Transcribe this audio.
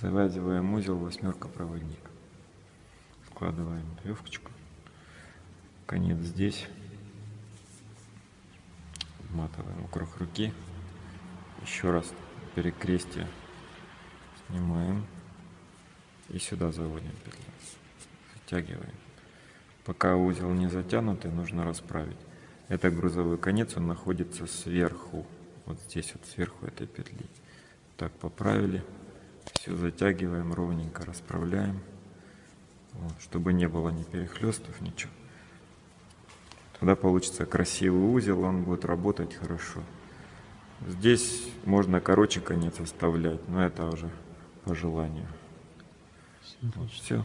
Завязываем узел восьмерка проводник. Складываем веревочку. Конец здесь. Вматываем вокруг руки. Еще раз перекрестие снимаем. И сюда заводим петлю. Затягиваем. Пока узел не затянутый, нужно расправить. Это грузовой конец, он находится сверху. Вот здесь вот сверху этой петли. Так, поправили. Все затягиваем ровненько, расправляем. Вот, чтобы не было ни перехлестов, ничего. Тогда получится красивый узел, он будет работать хорошо. Здесь можно короче конец оставлять, но это уже по желанию. Вот, все.